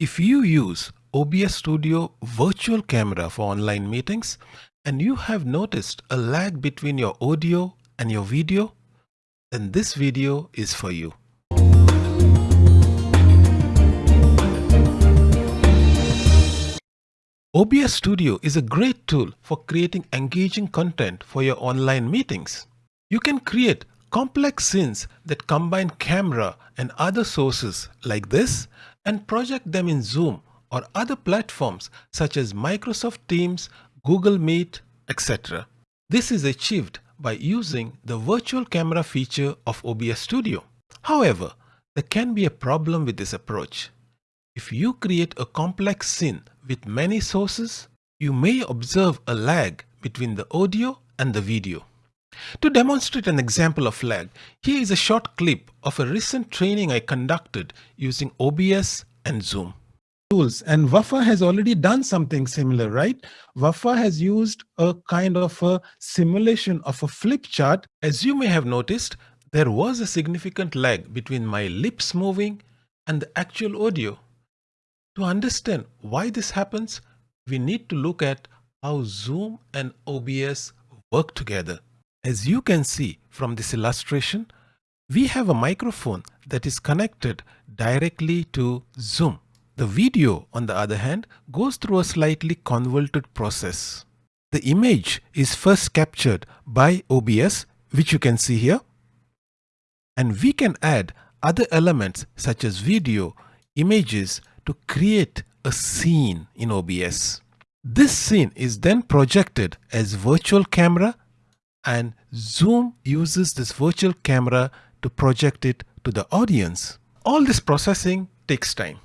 If you use OBS Studio Virtual Camera for online meetings and you have noticed a lag between your audio and your video, then this video is for you. OBS Studio is a great tool for creating engaging content for your online meetings. You can create complex scenes that combine camera and other sources like this and project them in Zoom or other platforms such as Microsoft Teams, Google Meet, etc. This is achieved by using the virtual camera feature of OBS Studio. However, there can be a problem with this approach. If you create a complex scene with many sources, you may observe a lag between the audio and the video. To demonstrate an example of lag, here is a short clip of a recent training I conducted using OBS and Zoom. Tools and Wafa has already done something similar, right? Wafa has used a kind of a simulation of a flip chart. As you may have noticed, there was a significant lag between my lips moving and the actual audio. To understand why this happens, we need to look at how Zoom and OBS work together. As you can see from this illustration, we have a microphone that is connected directly to Zoom. The video, on the other hand, goes through a slightly convoluted process. The image is first captured by OBS, which you can see here. And we can add other elements such as video, images to create a scene in OBS. This scene is then projected as virtual camera and Zoom uses this virtual camera to project it to the audience. All this processing takes time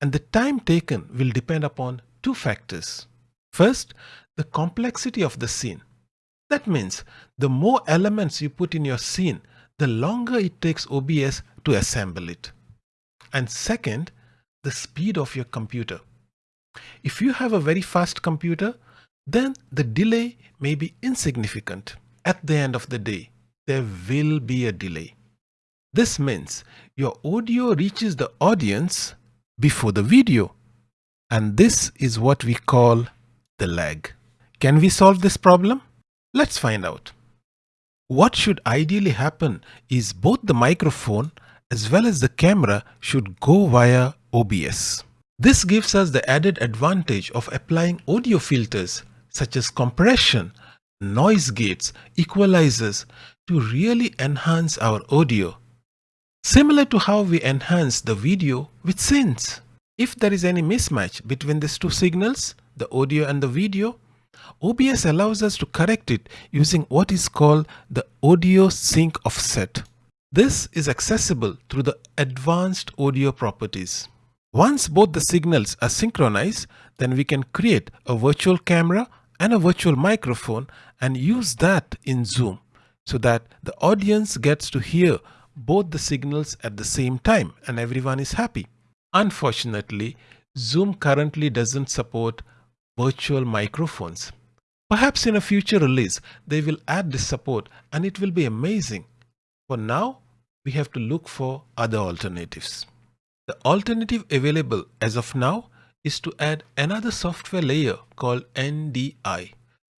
and the time taken will depend upon two factors. First, the complexity of the scene. That means the more elements you put in your scene, the longer it takes OBS to assemble it. And second, the speed of your computer. If you have a very fast computer, then the delay may be insignificant. At the end of the day, there will be a delay. This means your audio reaches the audience before the video. And this is what we call the lag. Can we solve this problem? Let's find out. What should ideally happen is both the microphone as well as the camera should go via OBS. This gives us the added advantage of applying audio filters such as compression, noise gates, equalizers to really enhance our audio Similar to how we enhance the video with scenes. If there is any mismatch between these two signals, the audio and the video, OBS allows us to correct it using what is called the audio sync offset. This is accessible through the advanced audio properties. Once both the signals are synchronized, then we can create a virtual camera and a virtual microphone and use that in Zoom so that the audience gets to hear both the signals at the same time and everyone is happy. Unfortunately, Zoom currently doesn't support virtual microphones. Perhaps in a future release, they will add this support and it will be amazing. For now, we have to look for other alternatives. The alternative available as of now is to add another software layer called NDI,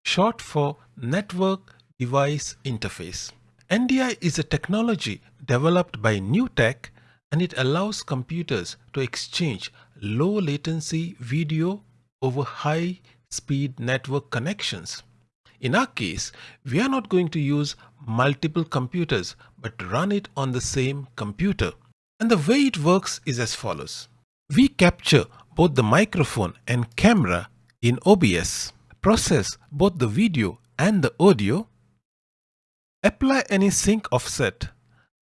short for Network Device Interface. NDI is a technology developed by NewTek and it allows computers to exchange low latency video over high speed network connections. In our case, we are not going to use multiple computers but run it on the same computer. And the way it works is as follows. We capture both the microphone and camera in OBS, process both the video and the audio, Apply any sync offset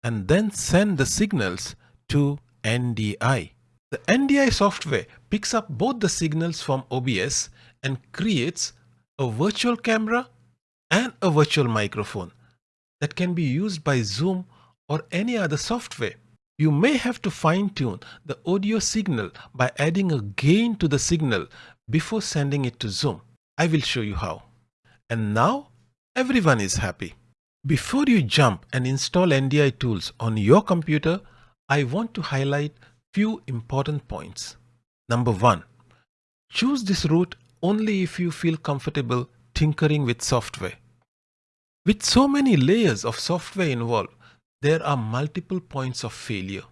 and then send the signals to NDI. The NDI software picks up both the signals from OBS and creates a virtual camera and a virtual microphone that can be used by Zoom or any other software. You may have to fine tune the audio signal by adding a gain to the signal before sending it to Zoom. I will show you how. And now everyone is happy. Before you jump and install NDI tools on your computer, I want to highlight few important points. Number 1. Choose this route only if you feel comfortable tinkering with software. With so many layers of software involved, there are multiple points of failure.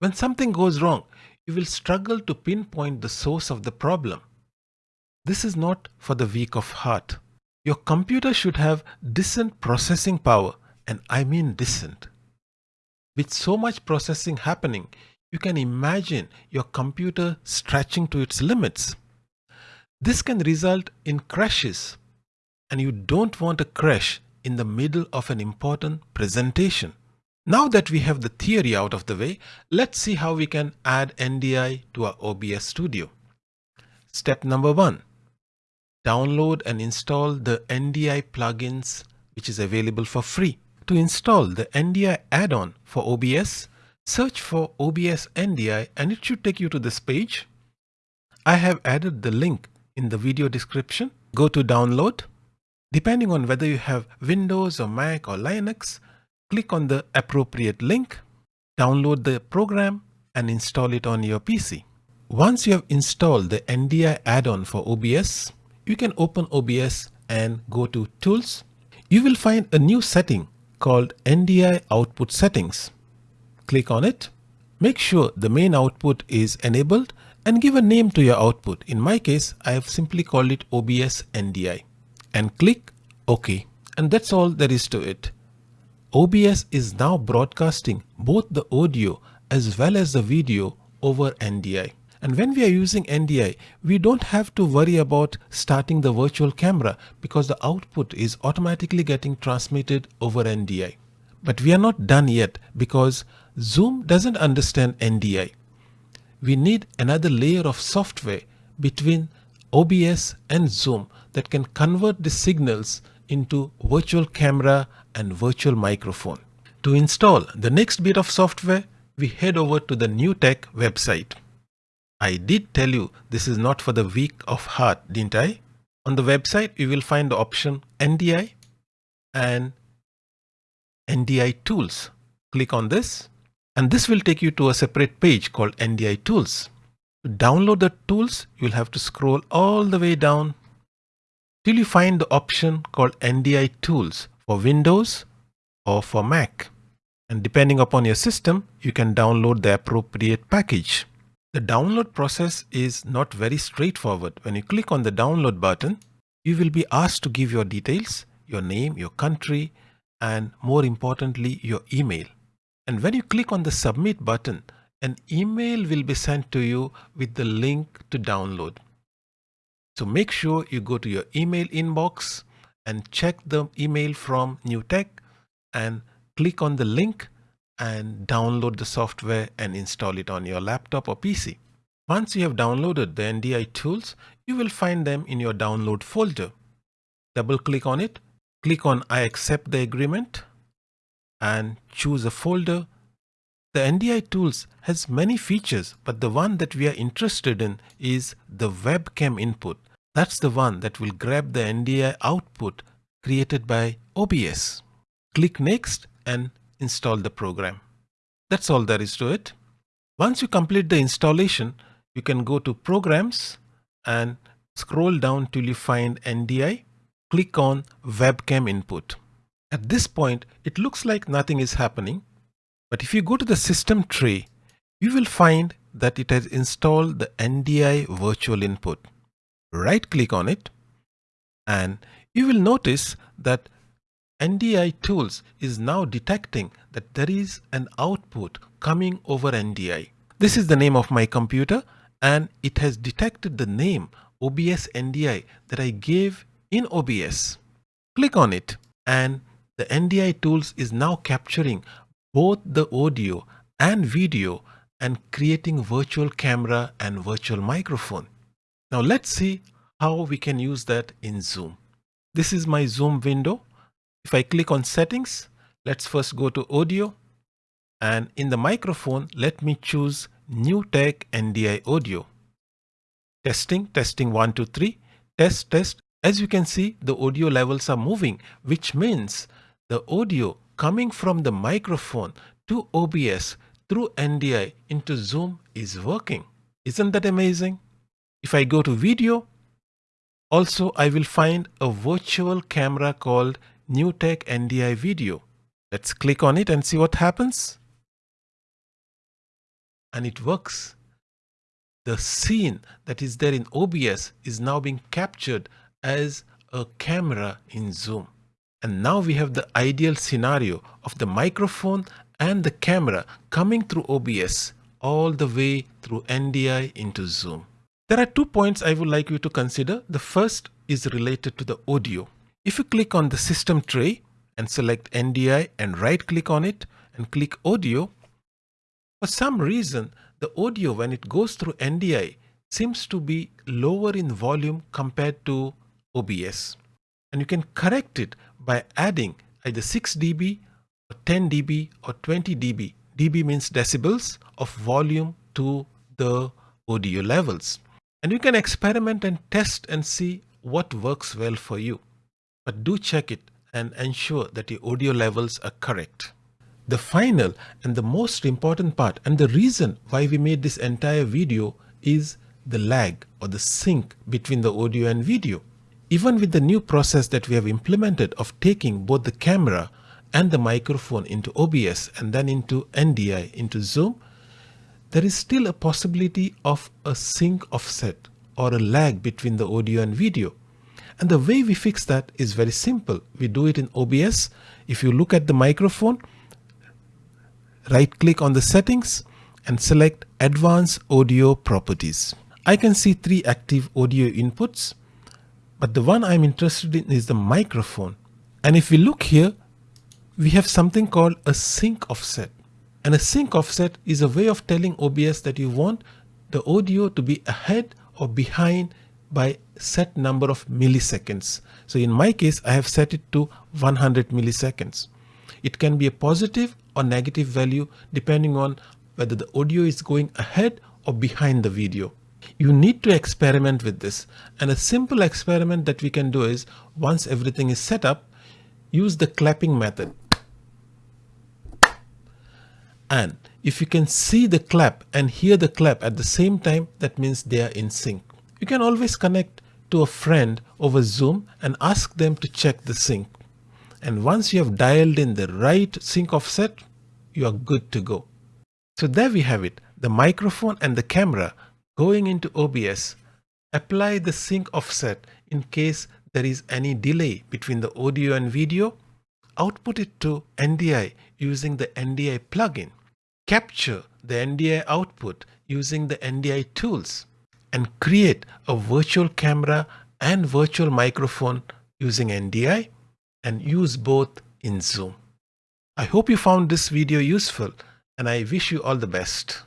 When something goes wrong, you will struggle to pinpoint the source of the problem. This is not for the weak of heart. Your computer should have decent processing power and I mean decent. With so much processing happening, you can imagine your computer stretching to its limits. This can result in crashes and you don't want a crash in the middle of an important presentation. Now that we have the theory out of the way, let's see how we can add NDI to our OBS Studio. Step number one, download and install the NDI plugins which is available for free. To install the NDI add-on for OBS, search for OBS NDI and it should take you to this page. I have added the link in the video description. Go to download. Depending on whether you have Windows or Mac or Linux, click on the appropriate link, download the program and install it on your PC. Once you have installed the NDI add-on for OBS, you can open OBS and go to Tools. You will find a new setting called NDI Output Settings. Click on it. Make sure the main output is enabled and give a name to your output. In my case, I have simply called it OBS NDI and click OK. And that's all there is to it. OBS is now broadcasting both the audio as well as the video over NDI. And when we are using NDI, we don't have to worry about starting the virtual camera because the output is automatically getting transmitted over NDI. But we are not done yet because Zoom doesn't understand NDI. We need another layer of software between OBS and Zoom that can convert the signals into virtual camera and virtual microphone. To install the next bit of software, we head over to the NewTek website. I did tell you this is not for the weak of heart, didn't I? On the website, you will find the option NDI and NDI tools. Click on this and this will take you to a separate page called NDI tools. To download the tools, you will have to scroll all the way down till you find the option called NDI tools for Windows or for Mac. And depending upon your system, you can download the appropriate package. The download process is not very straightforward. When you click on the download button, you will be asked to give your details, your name, your country, and more importantly, your email. And when you click on the submit button, an email will be sent to you with the link to download. So make sure you go to your email inbox and check the email from NewTek and click on the link and download the software and install it on your laptop or PC. Once you have downloaded the NDI tools, you will find them in your download folder. Double click on it, click on I accept the agreement and choose a folder. The NDI tools has many features, but the one that we are interested in is the webcam input. That's the one that will grab the NDI output created by OBS. Click next and install the program. That's all there is to it. Once you complete the installation, you can go to programs and scroll down till you find NDI. Click on webcam input. At this point, it looks like nothing is happening. But if you go to the system tray, you will find that it has installed the NDI virtual input. Right click on it and you will notice that NDI tools is now detecting that there is an output coming over NDI. This is the name of my computer and it has detected the name OBS NDI that I gave in OBS. Click on it and the NDI tools is now capturing both the audio and video and creating virtual camera and virtual microphone. Now let's see how we can use that in Zoom. This is my Zoom window if I click on settings, let's first go to audio and in the microphone, let me choose NewTek NDI audio. Testing, testing one, two, three, test, test. As you can see, the audio levels are moving, which means the audio coming from the microphone to OBS through NDI into Zoom is working. Isn't that amazing? If I go to video, also I will find a virtual camera called NewTek NDI Video. Let's click on it and see what happens. And it works. The scene that is there in OBS is now being captured as a camera in Zoom. And now we have the ideal scenario of the microphone and the camera coming through OBS all the way through NDI into Zoom. There are two points I would like you to consider. The first is related to the audio. If you click on the system tray and select NDI and right click on it and click audio, for some reason the audio when it goes through NDI seems to be lower in volume compared to OBS. And you can correct it by adding either 6 dB or 10 dB or 20 dB. dB means decibels of volume to the audio levels. And you can experiment and test and see what works well for you. But do check it and ensure that your audio levels are correct. The final and the most important part and the reason why we made this entire video is the lag or the sync between the audio and video. Even with the new process that we have implemented of taking both the camera and the microphone into OBS and then into NDI into Zoom, there is still a possibility of a sync offset or a lag between the audio and video. And the way we fix that is very simple. We do it in OBS. If you look at the microphone, right click on the settings and select advanced audio properties. I can see three active audio inputs, but the one I'm interested in is the microphone. And if we look here, we have something called a sync offset. And a sync offset is a way of telling OBS that you want the audio to be ahead or behind by set number of milliseconds. So in my case, I have set it to 100 milliseconds. It can be a positive or negative value depending on whether the audio is going ahead or behind the video. You need to experiment with this and a simple experiment that we can do is once everything is set up, use the clapping method. And if you can see the clap and hear the clap at the same time, that means they are in sync. You can always connect to a friend over Zoom and ask them to check the sync. And once you have dialed in the right sync offset, you are good to go. So there we have it, the microphone and the camera going into OBS. Apply the sync offset in case there is any delay between the audio and video. Output it to NDI using the NDI plugin capture the NDI output using the NDI tools and create a virtual camera and virtual microphone using NDI and use both in Zoom. I hope you found this video useful and I wish you all the best.